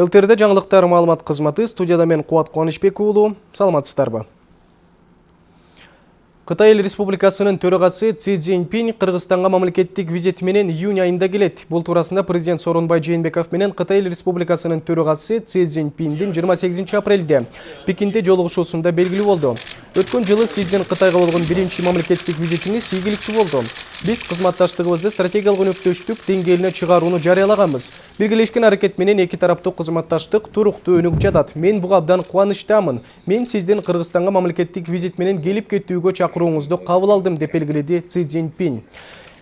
ЛТРД жаңылықтар маалымат қызматы студияда мен Қуат Қуанышбек уулу. Саламатсыздарбы. Қытай эл республикасынын төрағасы Ци Цзиньпин Кыргызстанга мамлекеттик визит менен июнь айында келет. Бул туурасында президент Сооронбай Жээнбеков менен Кытай эл республикасынын төрағасы Ци Цзиньпиндин 28 апрелде Пекинде жолугушуусунда белгилүү болду. Өткөн жылы Сиздин Кытайга болгон биринчи мамлекеттик визитиңиз ийгиликтүү болду. Биз кызматташтыгыбызды стратегиялык өнөктөштүк деңгээлине чыгарууну жарыялаганбыз. Биргелешкен аракет менен эки тараптуу кызматташтык туруктуу өнүгүп жатат. Мен буга абдан кубанычтамын. Мен сиздин Кыргызстанга мамлекеттик визит менен келип кетүүгө чакырууңузду кабыл алдым деп белгиледи Ци Цзиньпин.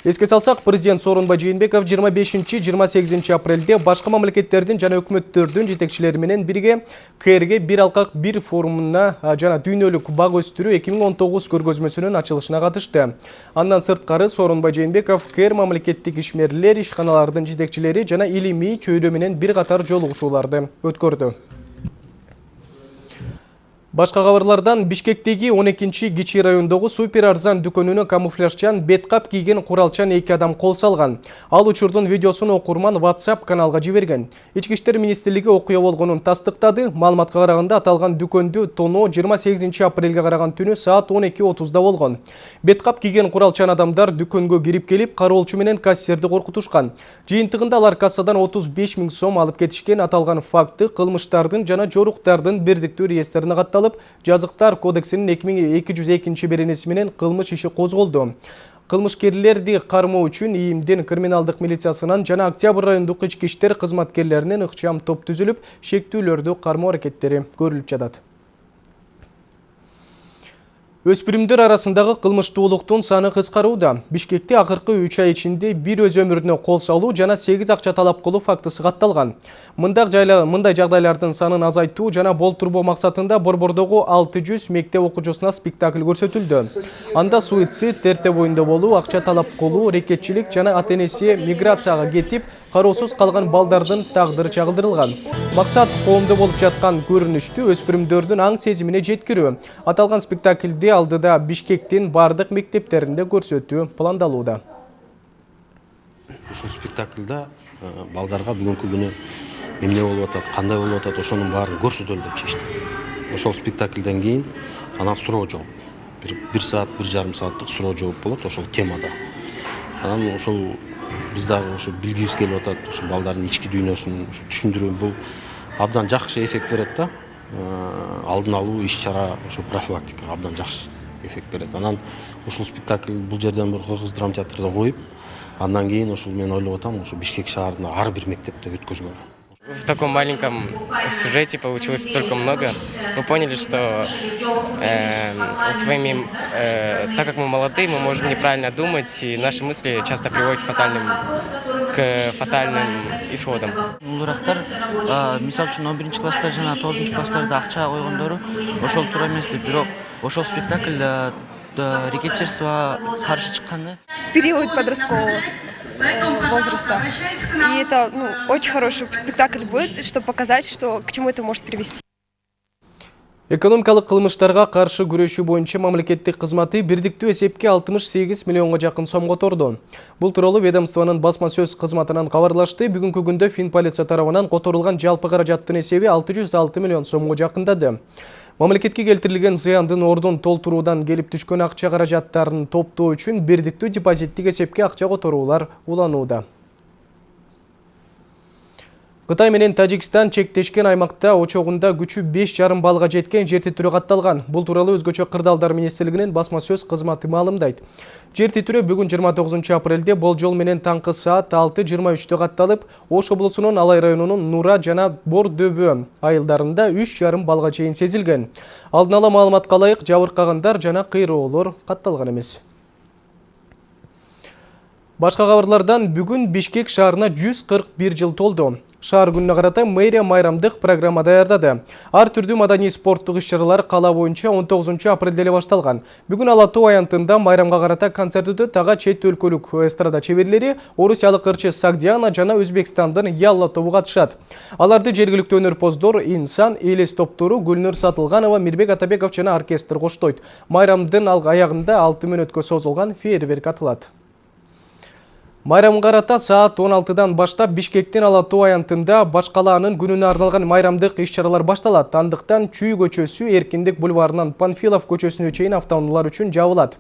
Еске салсақ, президент Сооронбай Жээнбеков 25-28 апрелде башқа мамлекеттердин жана өкмөттөрдүн жетекчилери менен бирге КРге бир алкак бир форумуна жана дүйнөлүк бак өстүрүү 2019 көргөзмөсүнүн ачылышына катышты. Андан сырткары Сооронбай Жээнбеков КР мамлекеттик ишмерлер, ишканалардын жетекчилери жана илимий чөйрө менен бир катар жолугушууларды өткөрдү. Башқа қабарлардан Бишкектегі 12-ші кичи райондогу супер арзан дүкөнүнө камуфляжчан беткап кийген куралчан эки адам кол салган. Ал учурдун видеосун окурман WhatsApp каналга жиберген. Ички иштер министрлиги окуя болгонун тастыктады. Маалыматка караганда аталган дүкөндү тоноо 28 апрелге караган түнү саат 12:30да болгон. Беткап кийген куралчан адамдар дүкөнгө кирип келип, кароолчу менен кассирди коркутушкан. Жыйынтыгында алар кассадан 35 миң сом алып кетишкен. Аталган факты кылмыштардын жана жоруктардын бирдиктүү реестрине катталган катталып жазыктар кодексинин эки миң эки жүз экинчи беренеси менен кылмыш иши козголду кылмышкерлерди кармоо үчүн ийимдин криминалдык милициясынан жана октябрь райондук ички иштер кызматкерлеринен ыкчам топ түзүлүп шектүүлөрдү кармоо аракеттери көрүлүп жатат Өспүрүмдөр арасындагы кылмыштуулуктун саны кыскарууда. Бишкекте акыркы 3 ай ичинде бир өз өмүрүнө кол салуу жана 8 акча талап кылуу фактысы катталган. Мындай жагдайлардын санын азайтуу жана болтурбоо максатында Борбордогу 600 мектеп окуучусуна спектакль көрсөтүлдү. Анда суицид, терте боюнда болуу, акча талап кылуу, рекетчилик жана ата-энеси миграцияга кароосуз калган балдардын тагдыры чагылдырылган. Максат коомдо болуп жаткан көрүнүштү өспүрүмдөрдүн аң сезимине жеткирүү. Аталган спектакльди алдыда Бишкектин бардык мектептеринде көрсөтүү пландалууда. Ушул спектакльда балдарга бүгүнкү күнү эмне болуп атат, кандай болуп атат, ошонун баарын көрсөтөлү деп чечтик. Ошол спектакльден кийин анан суроо жооп. Бир саат, бир жарым сааттык суроо жооп болот ошол темада. Анан ошол биз дагы ушу билгибиз келип атат ушу балдардын ички дүйнөсүн түшүндүрүү. Бул абдан жакшы эффект берет да. Алдын алуу иш чара ушу профилактикага абдан жакшы эффект берет. Анан ушул спектакль бул жерден бир кыргыз драма театрда коюп андан кийин ушул мен ойлоп атам ушу бишкек шаарында ар бир мектепте өткөзгөн в таком маленьком сюжете получилось столько много. Мы поняли, что э, своими, э, так как мы молодые, мы можем неправильно думать, и наши мысли часто приводят к фатальным, к фатальным исходам. Улурактар, мисал үчүн 11 класста жана 9 класстарда акча койгондору ошол туура эмес деп, бирок ошол спектакль рекетчерствого каршы чыккан да. Период подросткового. Э, возраста. И это ну, очень хороший спектакль будет, чтобы показать, что, к чему это может привести. Экономикалык кылмыштарга каршы күрөшүү боюнча мамлекеттик кызматы бирдиктүү эсепке 68 миллионго жакын сомго торду. Бул тууралуу ведомствонун басма сөз кызматынан кабарлашты. Бүгүнкү күндө Фин полиция тарабынан которулган жалпы каражаттын эсеби 606 миллион сомго жакындады. Мамлекетке келтирилген зыяндын ордун толтуруудан келип түшкөн акча каражаттарын топтоо үчүн бирдиктүү депозиттик эсепке акча которуулар уланууда. Кытай менен Тажикстан чектешкен аймакта очогунда күчү 5,5 балга жеткен жер титирөө катталган. Бул тууралуу өзгөчө кырдаалдар министрлигинин басма сөз кызматы маалымдайт. Жер титирөө бүгүн 29 апрелде болжол менен таңкы саат 6:23 катталып, Ош облусунун Алай районунун Нура жана Бор дөбө айылдарында 3,5 балга чейин сезилген. Алдын ала маалыматка ылайык жабыркагандар жана кыйроолор катталган эмес. Башка кабарлардан бүгүн Бишкек шаарына 141 жыл толду. Шаар күнүнө карата мэрия майрамдык программа даярдады. Ар түрдүү маданий спорттук иш-чаралар кала боюнча 19 апрелде эле башталган. Бүгүн Ала аянтында майрамга карата концерт өтөт. Ага чет өлкөлүк эстрада чеберлери, орусиялык ырчы Сагдиана жана Өзбекстандын Ялла тобу катышат. Аларды жергиликтүү өнөрпоздор Инсан, Элес топтору Гүлнөр Сатылганова, Мирбек Атабеков жана оркестр коштойт. Майрамдын аягында 6 мүнөткө созулган фейерверк атылат. Майрамга карата саат 16-дан баштап Бишкектин Ала Тоо аянтында баш калаанын күнүнө арналган майрамдык иш-чаралар башталат. Андыктан Чүй көчөсү Эркиндик бульварынан Панфилов көчөсүнө чейин автоунаалар үчүн жабылат.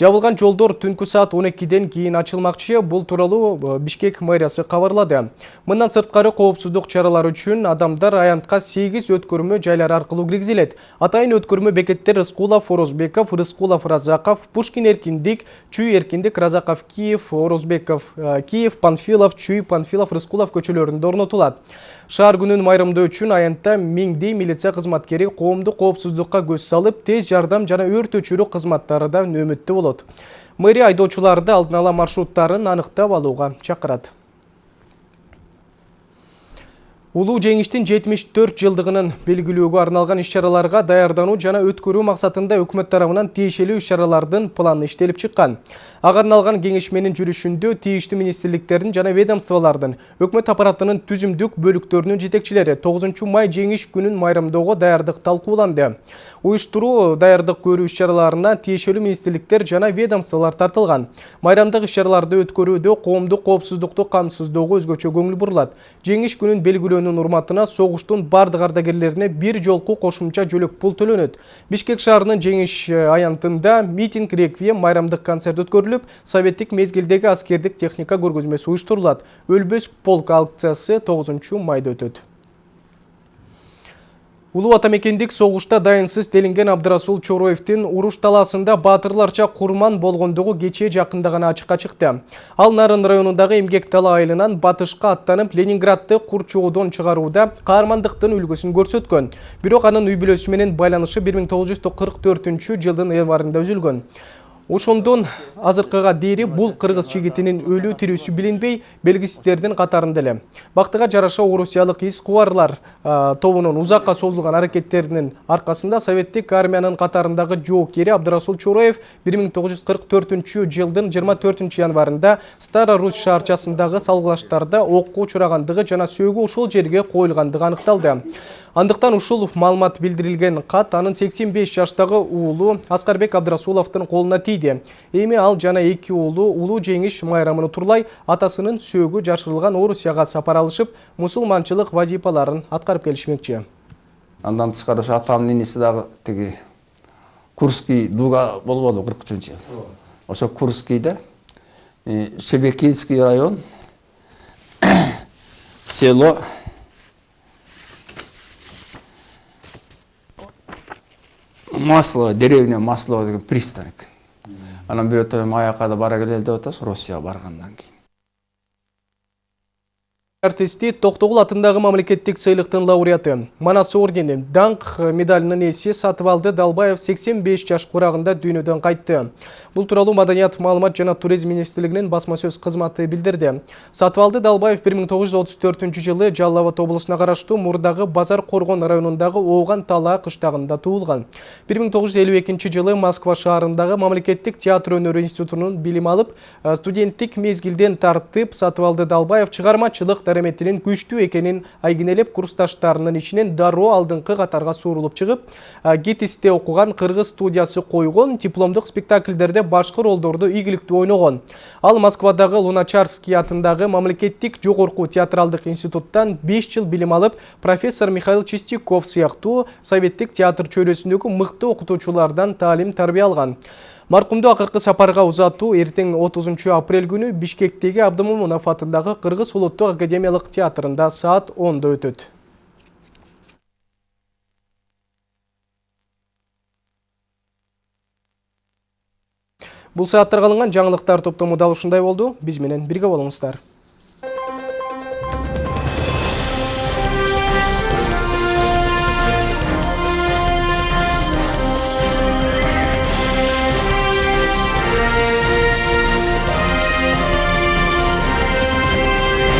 Жабылган жолдор түнкү саат 12ден кийин ачылмакчы. Бул тууралуу Бишкек мэриясы кабарлады. Мындан сырткары коопсуздук чаралары үчүн адамдар аянтка 8 өткөрмө жайлар аркылуу киргизилет. Атайын өткөрмө бекеттер Рыскулов, Орозбеков, Рыскулов, Разаков, Пушкин Эркиндик, Чүй Эркиндик, Разаков, Киев, Орозбеков, Киев, Панфилов, Чүй, Панфилов, Рыскулов көчөлөрүндө орнотулат. Шаар күнүн майрамдоо үчүн аянтта миңдей милиция кызматкери коомдук коопсуздукка көз салып, тез жардам жана өрт өчүрүү кызматтары да нөөмөттө болот. Мэрия айдоочуларды алдын ала маршруттарын аныктап алууга чакырат. Улуу жеңиштин 74 жылдыгынын белгилөөгө арналган иш-чараларга даярдануу жана өткөрүү максатында өкмөт тарабынан тиешелүү иш-чаралардын планы иштелип чыккан. Ага арналган кеңешменин жүрүшүндө тийиштүү министрликтердин жана ведомстволордун өкмөт аппаратынын түзүмдүк бөлүктөрүнүн жетекчилери 9 май жеңиш күнүн майрамдоого даярдык талкууланды. Уюштуруу даярдык көрүү иш-чараларына тиешелүү министрликтер жана ведомстволор тартылган. Майрамдык иш-чараларды өткөрүүдө коомдук коопсуздукту камсыздоого өзгөчө көңүл бурулат. Жеңиш күнүн белгилөөнүн урматына согуштун бардык ардагерлерине бир жолку кошумча жөлөк пул төлөнөт. Бишкек шаарынын жеңиш аянтында митинг реквием майрамдык концерт өткөрүлүп, советтик мезгилдеги аскердик техника көргөзмөсү уюштурулат. Өлбөс полк акциясы 9 майда өтөт. Улуу атамекендик согушта дайынсыз делинген Абдырасул Чороевдин уруш таласында батырларча курман болгондугу кечээ жакында гана ачыкка чыкты. Ал Нарын районундагы Эмгек дала айылынан батышка аттанып Ленинградты курчоодон чыгарууда каармандыктын үлгүсүн көрсөткөн. Бирок анын үй бүлөсү менен байланышы 1944 жылдын январында үзүлгөн. Ошондон азыркыга дейри бул кыргыз жигитинин өлүү тирүүсү билинбей белгисиздердин катарында эле. Бактыга жараша орусиялык ис кубарлар тобунун узакка созулган аракеттеринин аркасында советтик армиянын катарындагы жоокери Абдырасул Чураев 1944 жылдын 24 январында Стара Русь шаарчасындагы салгылаштарда окко учурагандыгы жана сөөгү ушул жерге коюлгандыгы аныкталды. Андыктан ушул маалымат билдирилген кат анын 85 жаштагы уулу Аскарбек Абдрасуловдун колуна тийди. Эми ал жана эки уулу улуу жеңиш майрамын турлай атасынын сөөгү жашырылган Орусияга сапар алышып, вазипаларын аткарып келишмекчи. Андан тышкары атамдын иниси дагы тиги Курский дуга болбоду 43 жыл. Ошо Курскийде Шебекинский район село масло деревня масло деген пристань. Экен анан бирөөтө аяка да бара келели деп атабыз россияга баргандан кийин артисти токтогул атындагы мамлекеттик сыйлыктын лауреаты. Манас ордени даңк медалынын ээси сатыбалды далбаев 85 жаш курагында дүйнөдөн кайтты бул тууралуу маданият маалымат жана туризм министрлигинин басма сөз кызматы билдирди сатыбалды далбаев 1934 жылы жалал абад облусуна караштуу мурдагы базар коргон районундагы ооган талаа кыштагында туулган 1952 жылы москва шаарындагы мамлекеттик театр өнөрү институтунун билим алып студенттик мезгилден тартып сатыбалды далбаев чыгармачылык дареметинин күчтүү экенин айгинелеп курсташтарынын ичинен дароо алдыңкы катарга суурулуп чыгып гитисте окуган кыргыз студиясы койгон дипломдук спектакльдерде башкы ролдорду ийгиликтүү ойногон ал москвадагы луначарский атындагы мамлекеттик жогорку театралдык институттан 5 жыл билим алып профессор михаил чистяков сыяктуу советтик театр чөйрөсүндөгү мыкты окутуучулардан таалим тарбия алган маркумду акыркы сапарга узатуу эртең 30 апрель күнү бишкектеги абдымомунов атындагы кыргыз улуттук академиялык театрында саат 10 өтөт. Бул сааттарга алынган жаңылыктар топтому дал ушундай болду. Биз менен бирге болуңуздар